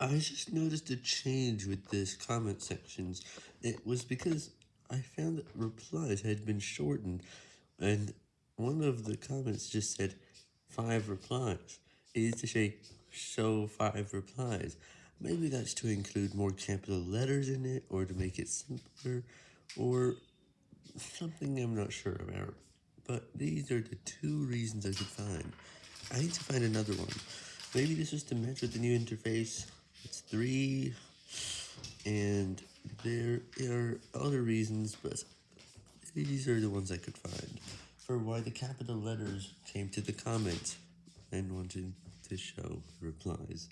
I just noticed a change with this comment sections. It was because I found that replies had been shortened, and one of the comments just said, five replies. It used to say, show five replies. Maybe that's to include more capital letters in it, or to make it simpler, or something I'm not sure about. But these are the two reasons I could find. I need to find another one. Maybe this is to match with the new interface. It's three, and there are other reasons, but these are the ones I could find for why the capital letters came to the comment and wanted to show replies.